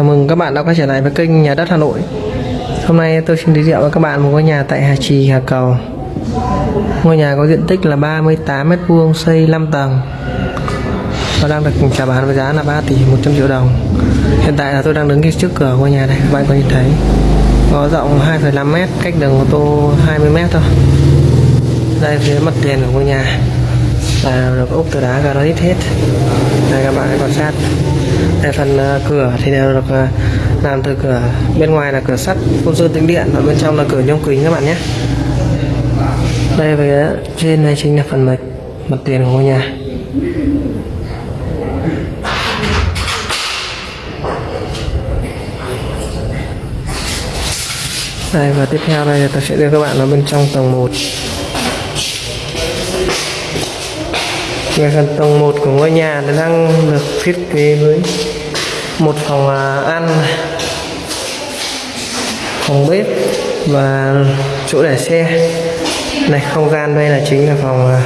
Chào mừng các bạn đã quay trở lại với kênh Nhà đất Hà Nội. Hôm nay tôi xin giới thiệu với các bạn một ngôi nhà tại Hà Trì, Hà Cầu. Ngôi nhà có diện tích là 38 m2, xây 5 tầng. Và đang được chào bán với giá là 3 tỷ 100 triệu đồng. Hiện tại là tôi đang đứng trước cửa ngôi nhà này, các bạn có nhìn thấy. Có rộng 2,5 m, cách đường ô tô 20 m thôi. Đây phía mặt tiền của ngôi nhà là được ốp từ đá granite hết. Đây, các bạn hãy quan sát. Đây, phần ờ, cửa thì đều được ờ, làm từ cửa bên ngoài là cửa sắt, phun sơn tĩnh điện, và bên trong là cửa nhôm kính các bạn nhé. Đây, về trên này chính là phần mặt mặt tiền của ngôi nhà. Đây, và tiếp theo đây tôi sẽ đưa các bạn vào bên trong tầng 1 về phần tầng 1 của ngôi nhà nó đang được thiết kế với một phòng à, ăn, phòng bếp và chỗ để xe. Này, không gian đây là chính là phòng à,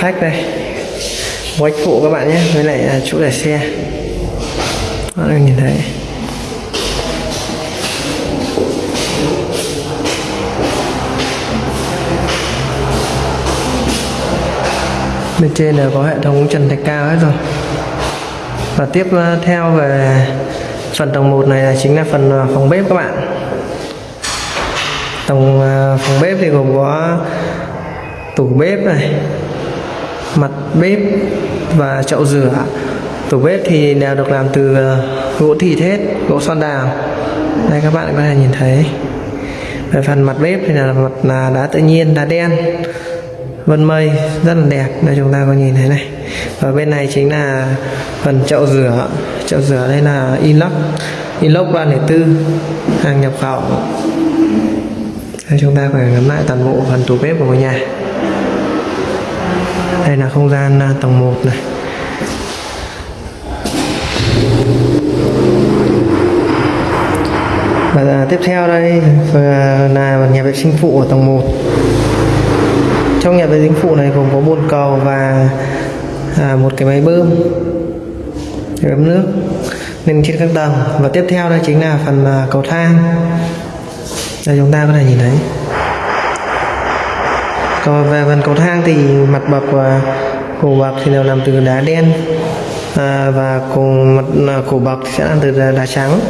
khách đây. Quách phụ các bạn nhé, với lại à, chỗ để xe. Các bạn nhìn thấy. Bên trên là có hệ thống trần thạch cao hết rồi. Và tiếp ờ, theo về phần tầng 1 này là chính là phần ờ, phòng bếp các bạn. Tầng ờ, phòng bếp thì gồm có tủ bếp này, mặt bếp và chậu rửa. Tủ bếp thì đều được làm từ gỗ thịt hết, gỗ son đào. Đây các bạn có thể nhìn thấy. Về phần mặt bếp thì là mặt là đá tự nhiên, đá đen vân mây rất là đẹp đây chúng ta có nhìn thấy này. Và bên này chính là phần chậu rửa. Chậu rửa đây là inox inox 304 hàng nhập khẩu. Đây, chúng ta phải ngắm lại toàn bộ phần tủ bếp của ngôi nhà. Đây là không gian à, tầng 1 này. Và à, tiếp theo đây à, là nhà vệ sinh phụ ở tầng 1 trong nhà vệ sinh phụ này gồm có bồn cầu và à, một cái máy bơm để nước lên trên các tầng. Và tiếp theo đây chính là phần à, cầu thang. Đây chúng ta có thể nhìn thấy. Còn về phần cầu thang thì mặt bậc và cổ bậc thì đều làm từ đá đen à, và cổ mặt à, cổ bậc sẽ làm từ đá, đá trắng.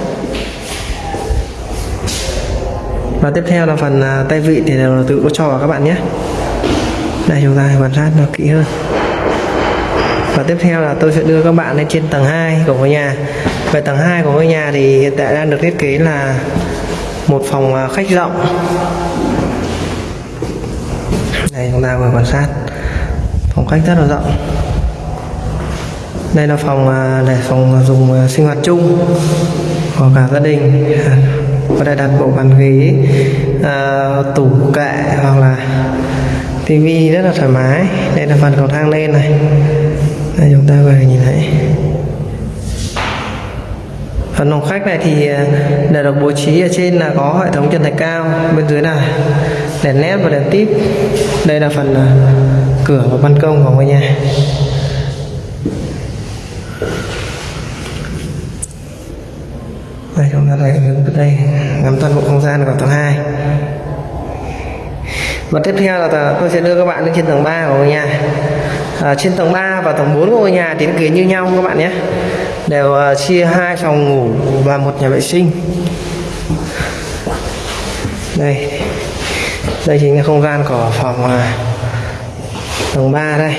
Và tiếp theo là phần à, tay vị thì đều là tự có trò các bạn nhé đây, chúng ta quan sát nó kỹ hơn. Và tiếp theo là tôi sẽ đưa các bạn lên trên tầng 2 của ngôi nhà. Về tầng 2 của ngôi nhà thì hiện tại đang được thiết kế là một phòng à, khách rộng. Đây, chúng ta vừa quan sát. Phòng khách rất là rộng. Đây là phòng à, để phòng dùng à, sinh hoạt chung của cả gia đình. Có thể đặt bộ bàn ghế tủ kệ hoặc là tivi rất là thoải mái. Đây là phần cầu thang lên này. Đây, chúng ta về nhìn thấy. Phần phòng khách này thì đã để được bố trí ở trên là có hệ thống trần thạch cao bên dưới là đèn led và đèn tip. Đây là phần à, cửa và ban công của ngôi nhà. Đây, chúng ta thấy đây, ngắm toàn bộ không gian của tầng 2 và tiếp theo là tôi sẽ đưa các bạn lên trên tầng 3 của ngôi nhà. À, trên tầng 3 và tầng 4 của ngôi nhà thì kế như nhau các bạn nhé. Đều uh, chia hai phòng ngủ và một nhà vệ sinh. Đây. Đây chính là không gian của phòng uh, tầng 3 đây.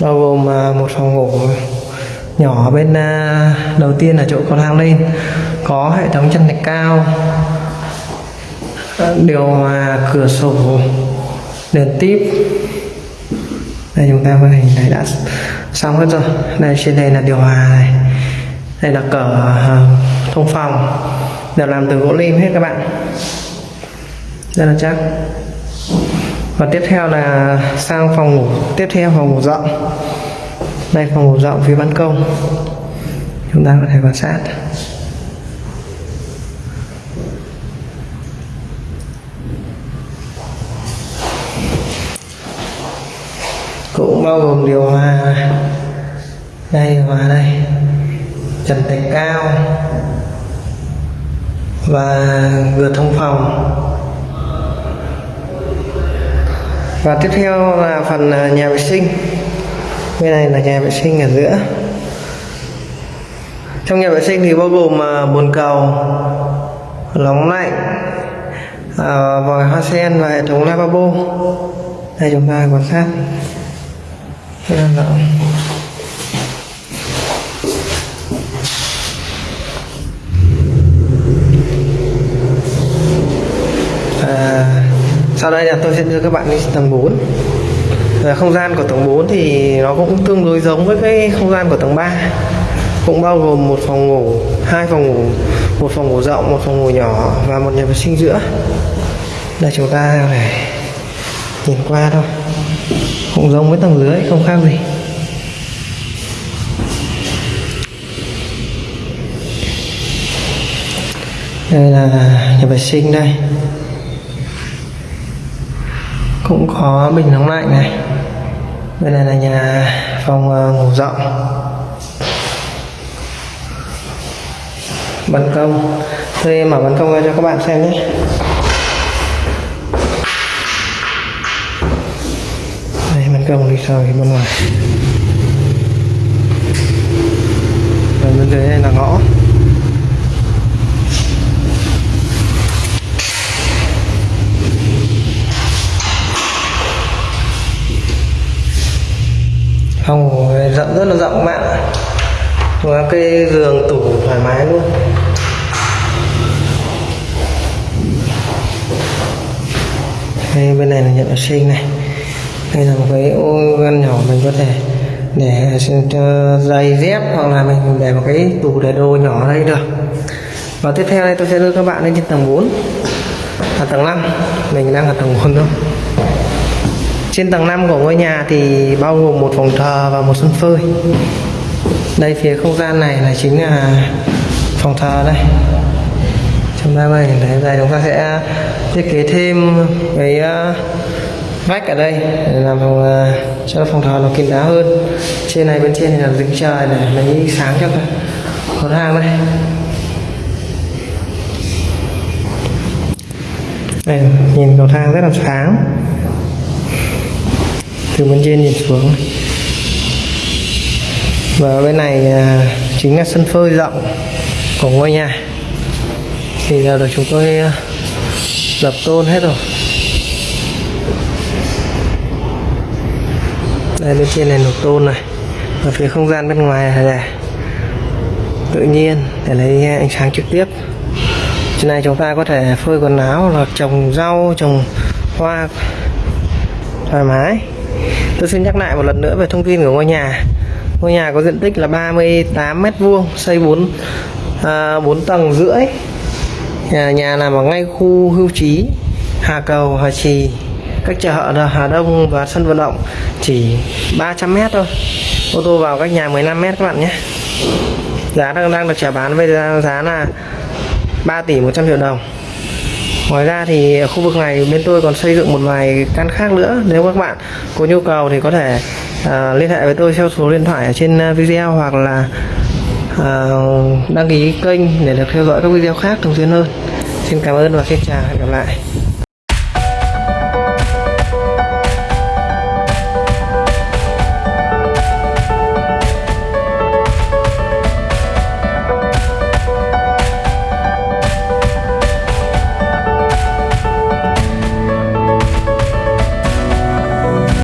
Bao gồm uh, một phòng ngủ nhỏ bên uh, đầu tiên là chỗ cầu thang lên. Có hệ thống chân thạch cao điều hòa cửa sổ đèn tiếp. Đây, chúng ta có hình này đã xong hết rồi. Đây, trên đây là điều hòa này. Đây là cửa ờ, thông phòng. Đều làm từ gỗ lim hết các bạn. Rất là chắc. Và tiếp theo là sang phòng ngủ. Tiếp theo phòng ngủ rộng. Đây, phòng ngủ rộng phía ban công. Chúng ta có thể quan sát. Cũng bao gồm điều hòa đây hòa đây. Trần thạch cao và cửa thông phòng. Và tiếp theo là phần à, nhà vệ sinh. Bên này là nhà vệ sinh ở giữa. Trong nhà vệ sinh thì bao gồm à, bồn cầu nóng lạnh à, vòi hoa sen và hệ thống lavabo. Đây, chúng ta quan sát nên là à, sau đây là tôi sẽ đưa các bạn đi tầng 4 à, không gian của tầng 4 thì nó cũng tương đối giống với cái không gian của tầng 3 cũng bao gồm một phòng ngủ hai phòng ngủ một phòng ngủ rộng một phòng ngủ nhỏ và một nhà vệ sinh giữa. Đây chúng ta này nhìn qua thôi cũng giống với tầng dưới không khác gì. Đây là nhà vệ sinh đây. Cũng có bình nóng lạnh này. Bên này là nhà phòng ờ, ngủ rộng. Ban công. Tôi mở ban công ra cho các bạn xem nhé đây ban công đi sau thì bên ngoài. Và bên dưới đây là ngõ. Phòng rộng rất là rộng các bạn ạ. Có cái giường tủ thoải mái luôn. Đây, bên này là nhận vệ sinh này đây là một cái ô ngăn nhỏ mình có thể để ờ, giày dép hoặc là mình để một cái tủ để đồ nhỏ ở đây được. Và tiếp theo đây tôi sẽ đưa các bạn lên trên tầng 4 là tầng 5 mình đang ở tầng 4 thôi. Trên tầng 5 của ngôi nhà thì bao gồm một phòng thờ và một sân phơi. Đây phía không gian này là chính là phòng thờ đây. Chúng ta đây đây chúng ta sẽ thiết kế thêm cái uh, vách ở đây để làm phòng, uh, cho phòng thờ nó kín đáo hơn. Trên này bên trên thì là dính trời để lấy sáng cho con hàng đây. Đây nhìn cầu thang rất là sáng. Từ bên trên nhìn xuống. Và bên này ờ, chính là sân phơi rộng của ngôi nhà. Thì giờ được chúng tôi à, lập tôn hết rồi. Đây bên trên này nộp tôn này. Và phía không gian bên ngoài này tự nhiên để lấy eh, ánh sáng trực tiếp. Trên này chúng ta có thể phơi quần áo hoặc trồng rau trồng hoa thoải mái. Tôi xin nhắc lại một lần nữa về thông tin của ngôi nhà. Ngôi nhà có diện tích là 38 mét vuông xây 4 à, 4 tầng rưỡi. Nhà, nhà nằm ở ngay khu hưu trí Hà Cầu Hà Trì cách chợ Hà Đông và sân vận động chỉ 300 mét thôi. Ô tô vào cách nhà 15 mét các bạn nhé. Giá đang đang được trả bán với giá là 3 tỷ 100 triệu đồng. Ngoài ra thì khu vực này bên tôi còn xây dựng một vài căn khác nữa. Nếu các bạn có nhu cầu thì có thể uh, liên hệ với tôi theo số điện thoại ở trên à, video hoặc là uh, đăng ký kênh để được theo dõi các video khác thường xuyên hơn. Xin cảm ơn và xin chào hẹn gặp lại.